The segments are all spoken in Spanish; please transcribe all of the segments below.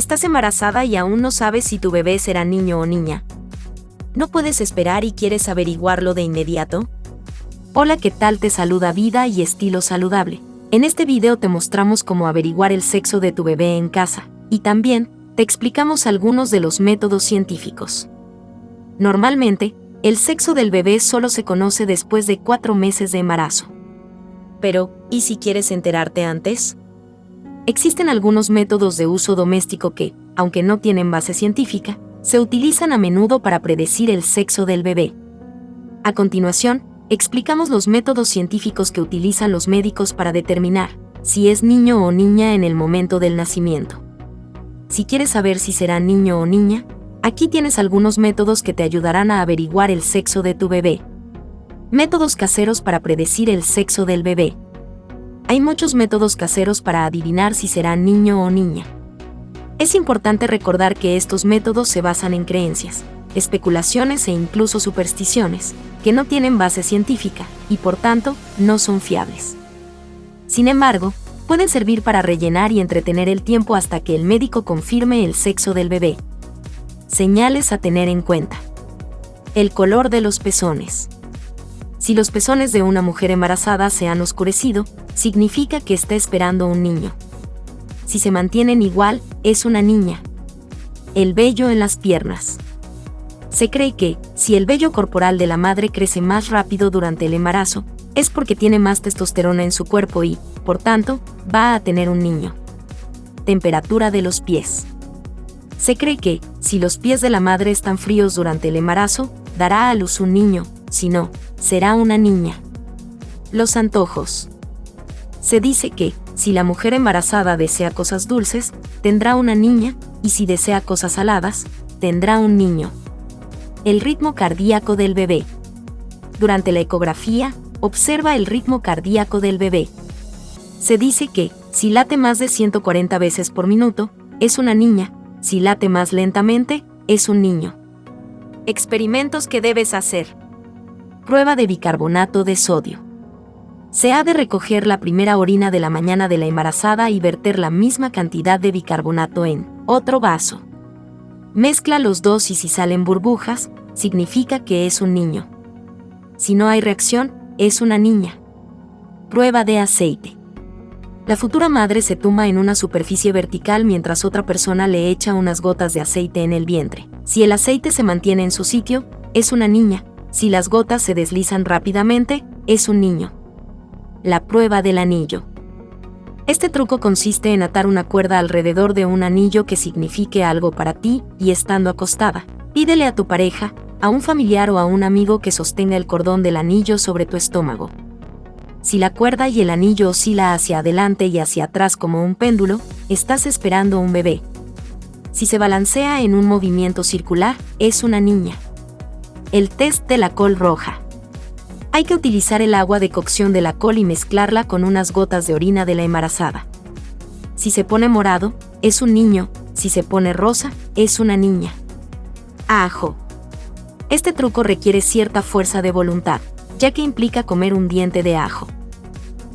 Estás embarazada y aún no sabes si tu bebé será niño o niña. ¿No puedes esperar y quieres averiguarlo de inmediato? Hola, ¿qué tal? Te saluda Vida y Estilo Saludable. En este video te mostramos cómo averiguar el sexo de tu bebé en casa, y también te explicamos algunos de los métodos científicos. Normalmente, el sexo del bebé solo se conoce después de cuatro meses de embarazo. Pero, ¿y si quieres enterarte antes? Existen algunos métodos de uso doméstico que, aunque no tienen base científica, se utilizan a menudo para predecir el sexo del bebé. A continuación, explicamos los métodos científicos que utilizan los médicos para determinar si es niño o niña en el momento del nacimiento. Si quieres saber si será niño o niña, aquí tienes algunos métodos que te ayudarán a averiguar el sexo de tu bebé. Métodos caseros para predecir el sexo del bebé. Hay muchos métodos caseros para adivinar si será niño o niña. Es importante recordar que estos métodos se basan en creencias, especulaciones e incluso supersticiones, que no tienen base científica y por tanto no son fiables. Sin embargo, pueden servir para rellenar y entretener el tiempo hasta que el médico confirme el sexo del bebé. Señales a tener en cuenta. El color de los pezones. Si los pezones de una mujer embarazada se han oscurecido, significa que está esperando un niño. Si se mantienen igual, es una niña. El vello en las piernas. Se cree que, si el vello corporal de la madre crece más rápido durante el embarazo, es porque tiene más testosterona en su cuerpo y, por tanto, va a tener un niño. Temperatura de los pies. Se cree que, si los pies de la madre están fríos durante el embarazo, dará a luz un niño, si no, será una niña. Los antojos. Se dice que, si la mujer embarazada desea cosas dulces, tendrá una niña, y si desea cosas saladas, tendrá un niño. El ritmo cardíaco del bebé. Durante la ecografía, observa el ritmo cardíaco del bebé. Se dice que, si late más de 140 veces por minuto, es una niña, si late más lentamente, es un niño. Experimentos que debes hacer. Prueba de bicarbonato de sodio. Se ha de recoger la primera orina de la mañana de la embarazada y verter la misma cantidad de bicarbonato en otro vaso. Mezcla los dos y si salen burbujas, significa que es un niño. Si no hay reacción, es una niña. Prueba de aceite. La futura madre se tumba en una superficie vertical mientras otra persona le echa unas gotas de aceite en el vientre. Si el aceite se mantiene en su sitio, es una niña, si las gotas se deslizan rápidamente, es un niño. La prueba del anillo. Este truco consiste en atar una cuerda alrededor de un anillo que signifique algo para ti y estando acostada. Pídele a tu pareja, a un familiar o a un amigo que sostenga el cordón del anillo sobre tu estómago. Si la cuerda y el anillo oscila hacia adelante y hacia atrás como un péndulo, estás esperando un bebé. Si se balancea en un movimiento circular, es una niña. El test de la col roja. Hay que utilizar el agua de cocción de la col y mezclarla con unas gotas de orina de la embarazada. Si se pone morado, es un niño, si se pone rosa, es una niña. Ajo. Este truco requiere cierta fuerza de voluntad, ya que implica comer un diente de ajo.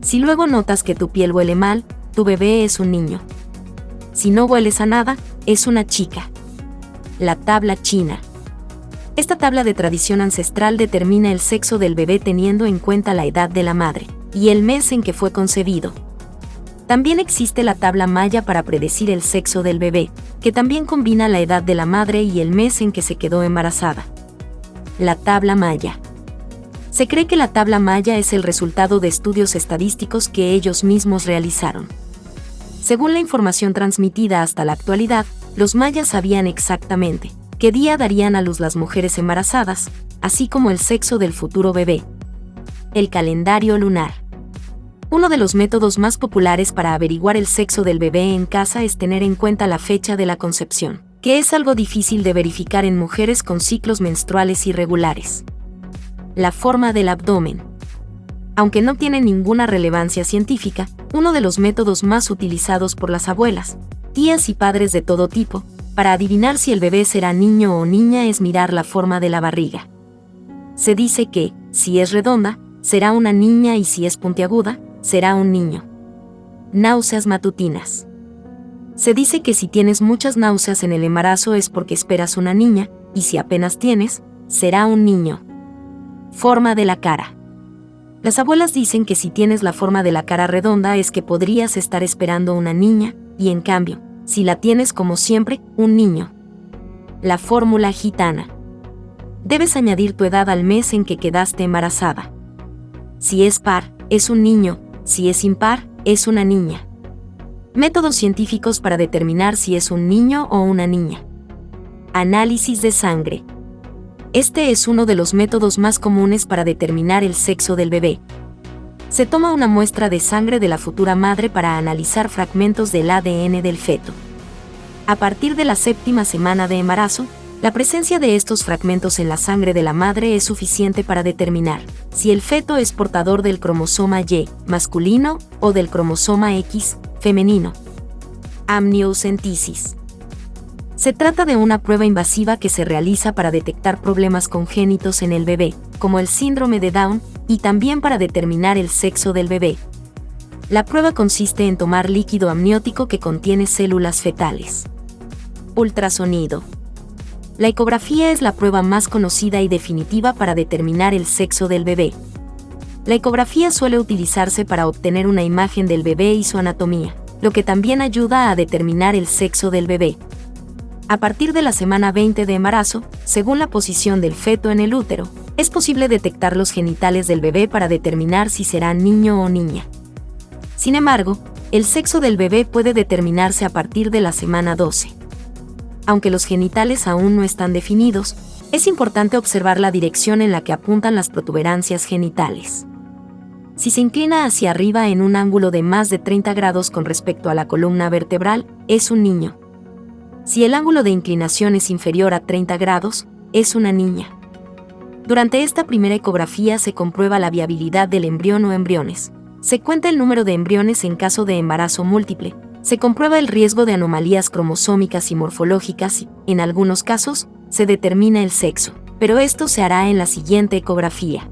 Si luego notas que tu piel huele mal, tu bebé es un niño. Si no hueles a nada, es una chica. La tabla china. Esta tabla de tradición ancestral determina el sexo del bebé teniendo en cuenta la edad de la madre y el mes en que fue concebido. También existe la tabla maya para predecir el sexo del bebé, que también combina la edad de la madre y el mes en que se quedó embarazada. La tabla maya. Se cree que la tabla maya es el resultado de estudios estadísticos que ellos mismos realizaron. Según la información transmitida hasta la actualidad, los mayas sabían exactamente qué día darían a luz las mujeres embarazadas, así como el sexo del futuro bebé. El calendario lunar. Uno de los métodos más populares para averiguar el sexo del bebé en casa es tener en cuenta la fecha de la concepción, que es algo difícil de verificar en mujeres con ciclos menstruales irregulares. La forma del abdomen. Aunque no tiene ninguna relevancia científica, uno de los métodos más utilizados por las abuelas, tías y padres de todo tipo, para adivinar si el bebé será niño o niña es mirar la forma de la barriga. Se dice que, si es redonda, será una niña y si es puntiaguda, será un niño. Náuseas matutinas. Se dice que si tienes muchas náuseas en el embarazo es porque esperas una niña, y si apenas tienes, será un niño. Forma de la cara. Las abuelas dicen que si tienes la forma de la cara redonda es que podrías estar esperando una niña, y en cambio, si la tienes como siempre, un niño. La fórmula gitana. Debes añadir tu edad al mes en que quedaste embarazada. Si es par, es un niño, si es impar, es una niña. Métodos científicos para determinar si es un niño o una niña. Análisis de sangre. Este es uno de los métodos más comunes para determinar el sexo del bebé. Se toma una muestra de sangre de la futura madre para analizar fragmentos del ADN del feto. A partir de la séptima semana de embarazo, la presencia de estos fragmentos en la sangre de la madre es suficiente para determinar si el feto es portador del cromosoma Y masculino o del cromosoma X femenino. Amniocentesis. Se trata de una prueba invasiva que se realiza para detectar problemas congénitos en el bebé, como el síndrome de Down, y también para determinar el sexo del bebé. La prueba consiste en tomar líquido amniótico que contiene células fetales. Ultrasonido. La ecografía es la prueba más conocida y definitiva para determinar el sexo del bebé. La ecografía suele utilizarse para obtener una imagen del bebé y su anatomía, lo que también ayuda a determinar el sexo del bebé. A partir de la semana 20 de embarazo, según la posición del feto en el útero, es posible detectar los genitales del bebé para determinar si será niño o niña. Sin embargo, el sexo del bebé puede determinarse a partir de la semana 12. Aunque los genitales aún no están definidos, es importante observar la dirección en la que apuntan las protuberancias genitales. Si se inclina hacia arriba en un ángulo de más de 30 grados con respecto a la columna vertebral, es un niño. Si el ángulo de inclinación es inferior a 30 grados, es una niña. Durante esta primera ecografía se comprueba la viabilidad del embrión o embriones. Se cuenta el número de embriones en caso de embarazo múltiple. Se comprueba el riesgo de anomalías cromosómicas y morfológicas y, en algunos casos, se determina el sexo. Pero esto se hará en la siguiente ecografía.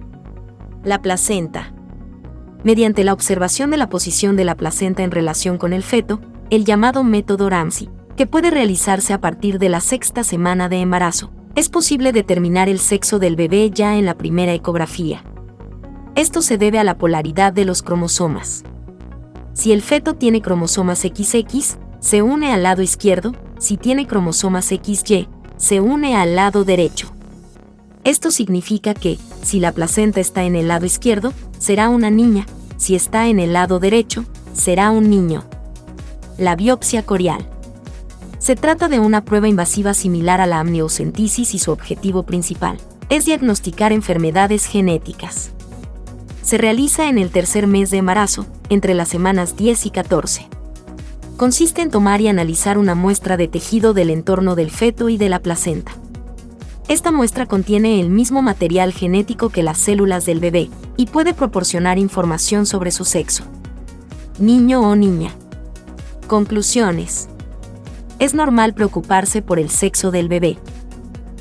La placenta. Mediante la observación de la posición de la placenta en relación con el feto, el llamado método Ramsey, que puede realizarse a partir de la sexta semana de embarazo, es posible determinar el sexo del bebé ya en la primera ecografía. Esto se debe a la polaridad de los cromosomas. Si el feto tiene cromosomas XX, se une al lado izquierdo, si tiene cromosomas XY, se une al lado derecho. Esto significa que, si la placenta está en el lado izquierdo, será una niña, si está en el lado derecho, será un niño. La biopsia corial. Se trata de una prueba invasiva similar a la amniocentesis y su objetivo principal es diagnosticar enfermedades genéticas. Se realiza en el tercer mes de embarazo, entre las semanas 10 y 14. Consiste en tomar y analizar una muestra de tejido del entorno del feto y de la placenta. Esta muestra contiene el mismo material genético que las células del bebé y puede proporcionar información sobre su sexo. Niño o niña. Conclusiones. Es normal preocuparse por el sexo del bebé.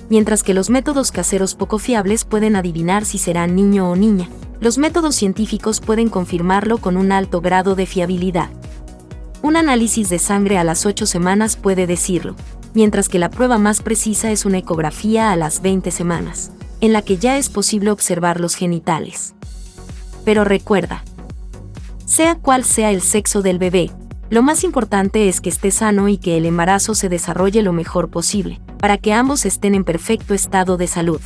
Mientras que los métodos caseros poco fiables pueden adivinar si será niño o niña, los métodos científicos pueden confirmarlo con un alto grado de fiabilidad. Un análisis de sangre a las 8 semanas puede decirlo, mientras que la prueba más precisa es una ecografía a las 20 semanas, en la que ya es posible observar los genitales. Pero recuerda, sea cual sea el sexo del bebé, lo más importante es que esté sano y que el embarazo se desarrolle lo mejor posible, para que ambos estén en perfecto estado de salud.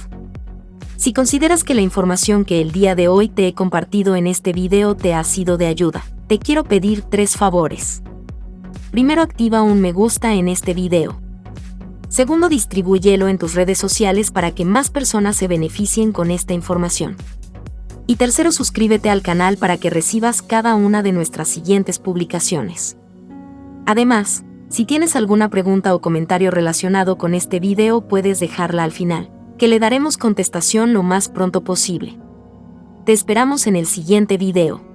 Si consideras que la información que el día de hoy te he compartido en este video te ha sido de ayuda, te quiero pedir tres favores. Primero activa un me gusta en este video. Segundo, distribúyelo en tus redes sociales para que más personas se beneficien con esta información. Y tercero, suscríbete al canal para que recibas cada una de nuestras siguientes publicaciones. Además, si tienes alguna pregunta o comentario relacionado con este video puedes dejarla al final, que le daremos contestación lo más pronto posible. Te esperamos en el siguiente video.